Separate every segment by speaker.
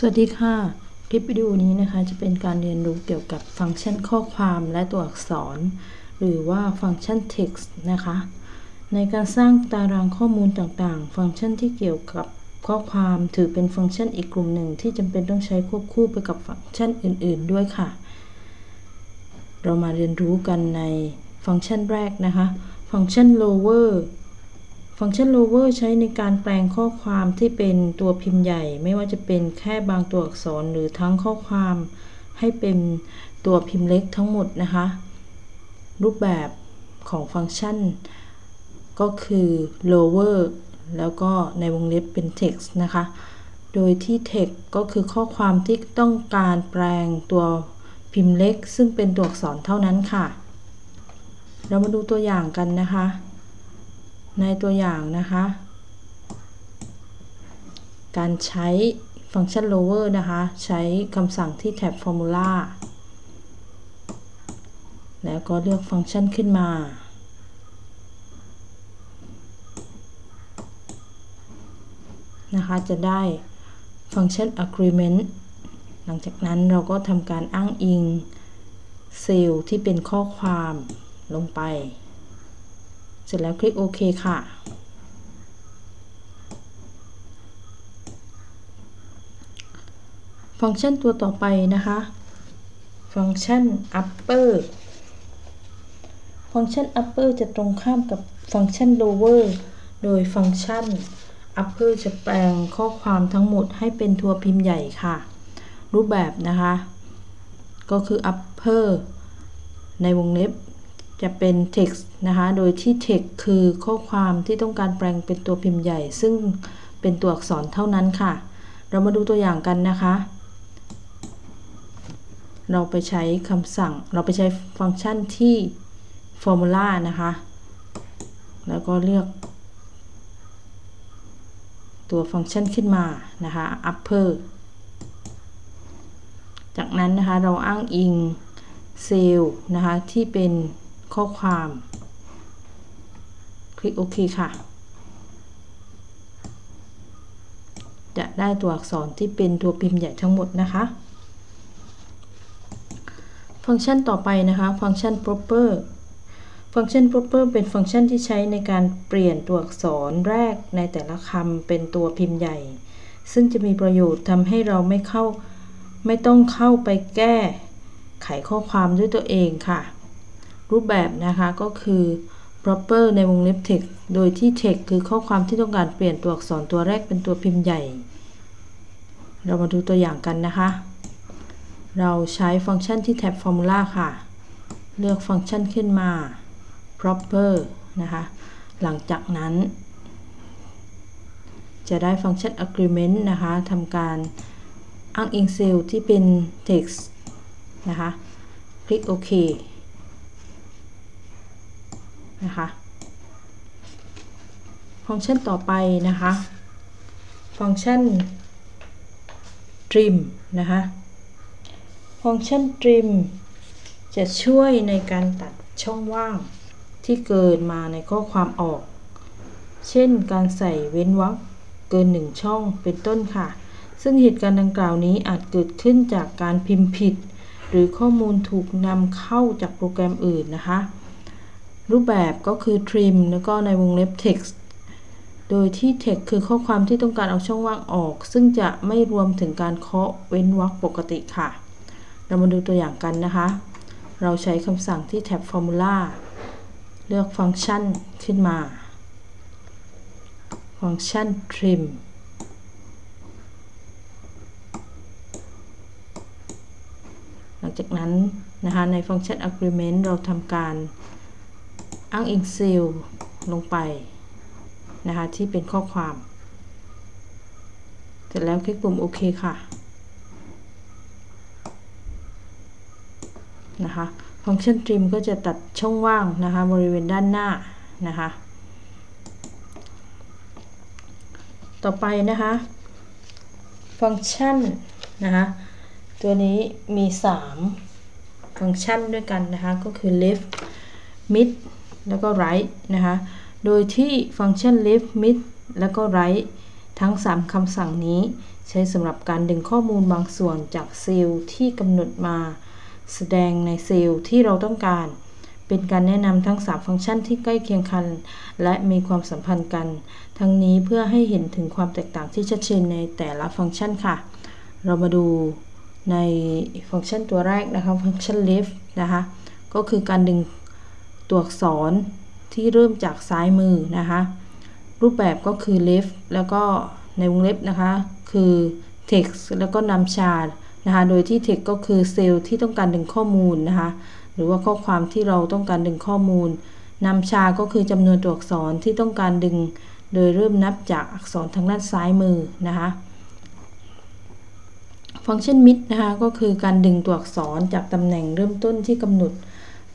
Speaker 1: สวัสดีค่ะ คลิปวิดีโอนี้นะคะจะเป็นการเรียนรู้เกี่ยวกับฟังก์ชันข้อความและตัวอักษร หรือว่าฟังก์ชัน text นะคะ ในการสร้างตารางข้อมูลต่างๆ ฟังก์ชันที่เกี่ยวกับข้อความถือเป็นฟังก์ชันอีกกลุ่มหนึ่งที่จำเป็นต้องใช้ควบคู่ไปกับฟังก์ชันอื่น ๆ ด้วยค่ะ เรามาเรียนรู้กันในฟังก์ชันแรกนะคะ ฟังก์ชัน lower ฟังก์ชัน lower ใช้ในการแปลงข้อความที่เป็นตัวพิมพ์ใหญ่ ไม่ว่าจะเป็นแค่บางตัวอักษรหรือทั้งข้อความให้เป็นตัวพิมพ์เล็กทั้งหมดนะคะ รูปแบบของฟังก์ชัน ก็คือ lower แล้วก็ในวงเล็บเป็น text นะคะ โดยที่ text ก็คือข้อความที่ต้องการแปลงตัวพิมพ์เล็ก ซึ่งเป็นตัวอักษรเท่านั้นค่ะ เรามาดูตัวอย่างกันนะคะ ในตัวอย่างนะคะ การใช้ฟังก์ชัน lower นะคะ ใช้คำสั่งที่แท็บ formula แล้วก็เลือกฟังก์ชันขึ้นมา นะคะ จะได้ฟังก์ชัน agreement หลังจากนั้นเราก็ทำการอ้างอิงเซลล์ที่เป็นข้อความลงไป เสร็จแล้วคลิกโอเคค่ะ ฟังก์ชันตัวต่อไปนะคะ ฟังก์ชัน upper ฟังก์ชัน upper จะตรงข้ามกับฟังก์ชัน lower โดยฟังก์ชัน upper จะแปลงข้อความทั้งหมดให้เป็นตัวพิมพ์ใหญ่ค่ะ รูปแบบนะคะ ก็คือ upper ในวงเล็บ จะเป็น text นะคะ โดยที่ text คือข้อความที่ต้องการแปลงเป็นตัวพิมพ์ใหญ่ ซึ่งเป็นตัวอักษรเท่านั้นค่ะ เรามาดูตัวอย่างกันนะคะ เราไปใช้คำสั่ง เราไปใช้ฟังก์ชันที่ formula นะคะ แล้วก็เลือก ตัวฟังก์ชันขึ้นมานะคะ upper จากนั้นนะคะ เราอ้างอิงเซลล์นะคะ ที่เป็น ข้อความ คลิกโอเคค่ะ จะได้ตัวอักษรที่เป็นตัวพิมพ์ใหญ่ทั้งหมดนะคะ ฟังก์ชันต่อไปนะคะ ฟังก์ชัน proper ฟังก์ชัน proper เป็นฟังก์ชันที่ใช้ในการเปลี่ยนตัวอักษรแรกในแต่ละคำเป็นตัวพิมพ์ใหญ่ ซึ่งจะมีประโยชน์ทำให้เราไม่เข้า ไม่ต้องเข้าไปแก้ ไขข้อความด้วยตัวเองค่ะ รูปแบบนะคะก็คือ proper ในวงเล็บ text โดยที่ text คือข้อความที่ต้องการเปลี่ยนตัวอักษรตัวแรกเป็นตัวพิมพ์ใหญ่ เรามาดูตัวอย่างกันนะคะ เราใช้ฟังก์ชันที่แท็บ formula ค่ะ เลือกฟังก์ชันขึ้นมา proper นะคะ หลังจากนั้น จะได้ฟังก์ชัน agreement นะคะทำการอ้างอิงเซลล์ที่เป็น text นะคะ คลิกโอเค นะคะ ฟังก์ชันต่อไปนะคะ ฟังก์ชัน trim นะคะ ฟังก์ชัน trim จะช่วยในการตัดช่องว่างที่เกินมาในข้อความออก เช่นการใส่เว้นวรรคเกินหนึ่งช่องเป็นต้นค่ะ ซึ่งเหตุการณ์ดังกล่าวนี้อาจเกิดขึ้นจากการพิมพ์ผิด หรือข้อมูลถูกนำเข้าจากโปรแกรมอื่นนะคะ รูปแบบก็คือ trim แล้วก็ในวงเล็บ text โดยที่ text คือข้อความที่ต้องการเอาช่องว่างออก ซึ่งจะไม่รวมถึงการเคาะเว้นวรรคปกติค่ะ เรามาดูตัวอย่างกันนะคะ เราใช้คำสั่งที่แท็บ formula เลือกฟังก์ชันขึ้นมา ฟังก์ชัน trim หลังจากนั้นนะคะในฟังก์ชัน agreement เราทำการ อ้างอิงเซลล์ลงไปนะคะที่เป็นข้อความ เสร็จแล้วคลิกปุ่มโอเคค่ะนะคะฟังก์ชัน trim ก็จะตัดช่องว่างนะคะบริเวณด้านหน้านะคะต่อไปนะคะฟังก์ชันนะคะตัวนี้มี 3 ฟังก์ชันด้วยกันนะคะก็คือ left mid แล้วก็ right นะคะ โดยที่ฟังก์ชัน left mid แล้วก็ right ทั้ง 3คำสั่งนี้ใช้สำหรับการดึงข้อมูลบางส่วนจากเซลล์ที่กำหนดมา แสดงในเซลล์ที่เราต้องการ เป็นการแนะนำทั้ง 3 ฟังก์ชันที่ใกล้เคียงกัน และมีความสัมพันธ์กัน ทั้งนี้เพื่อให้เห็นถึงความแตกต่างที่ชัดเจนในแต่ละฟังก์ชันค่ะ เรามาดูในฟังก์ชันตัวแรกนะคะ ฟังก์ชัน left นะคะ ก็คือการดึง ตัวอักษรที่เริ่มจากซ้ายมือนะคะ รูปแบบก็คือ left แล้วก็ในวงเล็บนะคะ คือ text แล้วก็นำชาร์นะคะโดยที่ text ก็คือเซลล์ที่ต้องการดึงข้อมูลนะคะ หรือว่าข้อความที่เราต้องการดึงข้อมูลนำชาก็คือจำนวนตัวอักษรที่ต้องการดึง โดยเริ่มนับจากอักษรทางด้านซ้ายมือนะคะฟังก์ชัน mid นะคะก็คือการดึงตัวอักษรจากตำแหน่งเริ่มต้นที่กำหนด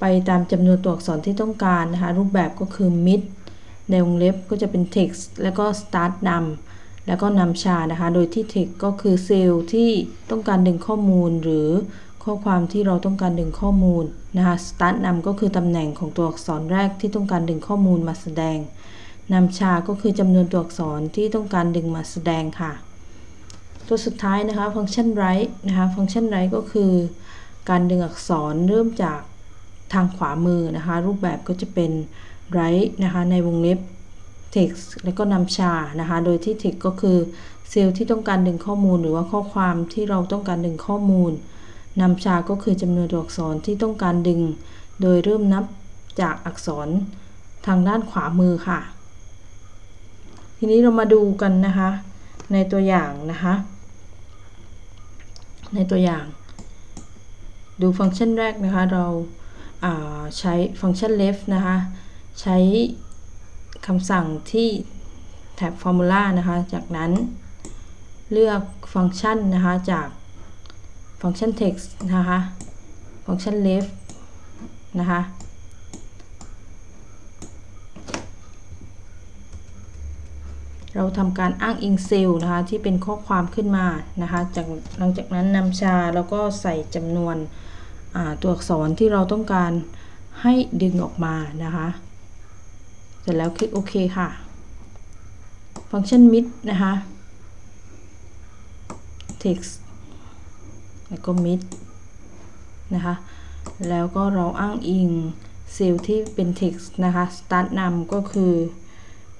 Speaker 1: ไปตามจำนวนตัวอักษรที่ต้องการนะคะ รูปแบบก็คือ mid ในวงเล็บก็จะเป็น text แล้วก็ start นำแล้วก็นำชานะคะ โดยที่ text ก็คือเซลล์ที่ต้องการดึงข้อมูลหรือข้อความที่เราต้องการดึงข้อมูลนะคะ start นำก็คือตำแหน่งของตัวอักษรแรกที่ต้องการดึงข้อมูลมาแสดงนำชาก็คือจำนวนตัวอักษรที่ต้องการดึงมาแสดงค่ะ ตัวสุดท้ายนะคะ ฟังก์ชัน write นะคะ ฟังก์ชัน write ก็คือ การดึงอักษรเริ่มจาก ทางขวามือนะคะ รูปแบบก็จะเป็น write นะคะในวงเล็บ text แล้วก็นำชานะคะ โดยที่ text ก็คือเซลล์ที่ต้องการดึงข้อมูล หรือว่าข้อความที่เราต้องการดึงข้อมูลนำชาก็คือจำนวนตัวอักษรที่ต้องการดึง โดยเริ่มนับจากอักษรทางด้านขวามือค่ะ ทีนี้เรามาดูกันนะคะ ในตัวอย่างนะคะ ในตัวอย่าง ดูฟังก์ชันแรกนะคะเรา ใช้ฟังก์ชัน left นะคะ ใช้คำสั่งที่แท็บ formula นะคะ จากนั้นเลือกฟังก์ชันนะคะ จากฟังก์ชัน text นะคะ ฟังก์ชัน left นะคะ เราทำการอ้างอิงเซลล์นะคะ ที่เป็นข้อความขึ้นมานะคะ จากหลังจากนั้นนำชาแล้วก็ใส่จำนวน ตัวอักษรที่เราต้องการให้ดึงออกมานะคะ เสร็จแล้วคลิกโอเคค่ะ ฟังก์ชัน mid นะคะ text แล้วก็ mid นะคะ แล้วก็เราอ้างอิงเซลล์ที่เป็น text นะคะ start นำก็คือ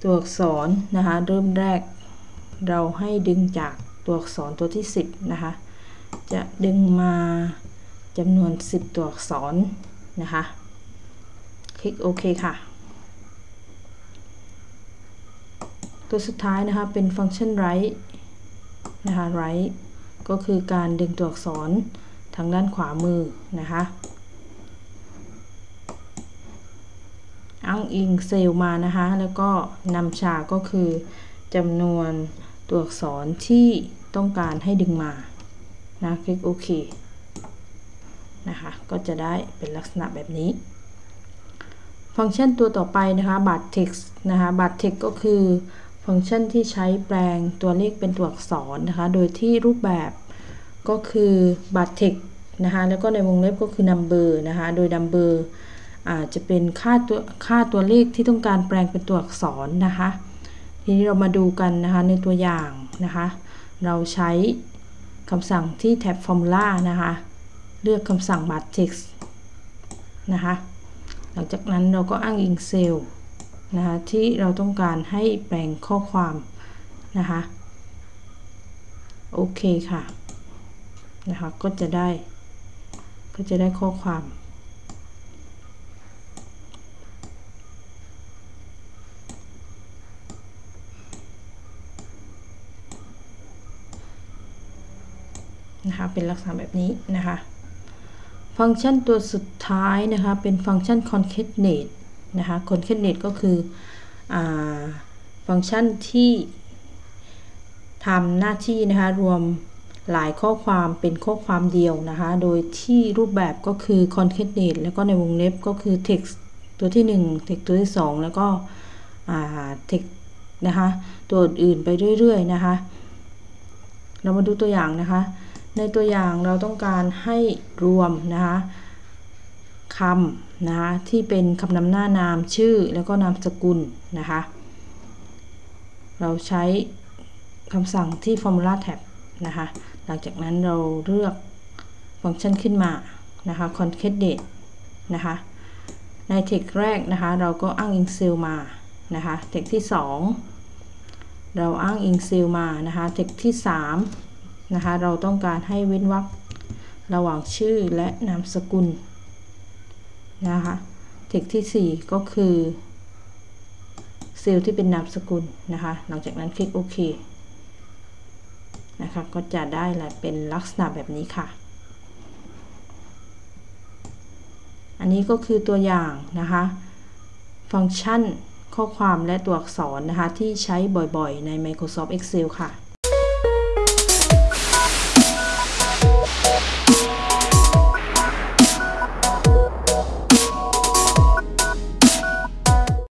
Speaker 1: ตัวอักษรนะคะ เริ่มแรกเราให้ดึงจากตัวอักษรตัวที่ 10 นะคะ จะดึงมา จำนวน 10 ตัวอักษรนะคะ คลิกโอเคค่ะ ตัวสุดท้ายนะคะเป็นฟังก์ชัน write นะคะ write ก็คือการดึงตัวอักษรทางด้านขวามือนะคะอ้างอิงเซลล์มานะคะ แล้วก็นำชาก็คือจำนวนตัวอักษรที่ต้องการให้ดึงมานะคลิกโอเค นะคะ ก็จะได้เป็นลักษณะแบบนี้ ฟังก์ชันตัวต่อไปนะคะบัตร text นะคะบัตร text ก็คือฟังก์ชันที่ใช้แปลงตัวเลขเป็นตัวอักษรนะคะ โดยที่รูปแบบก็คือบัตร text นะคะแล้วก็ในวงเล็บก็คือ number นะคะ โดย number อาจจะเป็นค่าตัวค่าตัวเลขที่ต้องการแปลงเป็นตัวอักษรนะคะ ทีนี้เรามาดูกันนะคะในตัวอย่างนะคะ เราใช้คำสั่งที่แท็บ formula นะคะ เลือกคำสั่งบัตร text นะคะ หลังจากนั้นเราก็อ้างอิงเซลล์นะคะที่เราต้องการให้แปลงข้อความนะคะ โอเคค่ะ นะคะ ก็จะได้ ก็จะได้ข้อความนะคะเป็นลักษณะแบบนี้นะคะ ฟังก์ชันตัวสุดท้ายนะคะเป็นฟังก์ชัน concatenate นะคะ concatenate ก็คืออฟังก์ชันที่ทำหน้าที่นะคะรวมหลายข้อความเป็นข้อความเดียวนะคะ โดยที่รูปแบบก็คือ concatenate แล้วก็ในวงเล็บก็คือ text ตัวที่ 1 text ตัวที่ 2 แล้วก็ text นะคะ ตัวอื่นไปเรื่อย ๆ นะคะ เรามาดูตัวอย่างนะคะ ในตัวอย่างเราต้องการให้รวมนะคะคำนะคะที่เป็นคำนำหน้านามชื่อแล้วก็นามสกุลนะคะเราใช้คำสั่งที่ Formula Tab นะคะหลังจากนั้นเราเลือกฟังก์ชันขึ้นมานะคะ Concat Date นะคะในเทคแรกนะคะเราก็อ้างอิงเซลมานะคะเทคที่ 2 เราอ้างอิงเซลมานะคะเทคที่ 3 นะคะ เราต้องการให้เว้นวรรคระหว่างชื่อและนามสกุลนะคะเทคที่ 4 ก็คือเซลล์ที่เป็นนามสกุลนะคะ หลังจากนั้นคลิกโอเคนะคะ ก็จะได้แหละเป็นลักษณะแบบนี้ค่ะ อันนี้ก็คือตัวอย่างนะคะ ฟังก์ชันข้อความและตัวอักษรนะคะ ที่ใช้บ่อยๆ ใน Microsoft Excel ค่ะ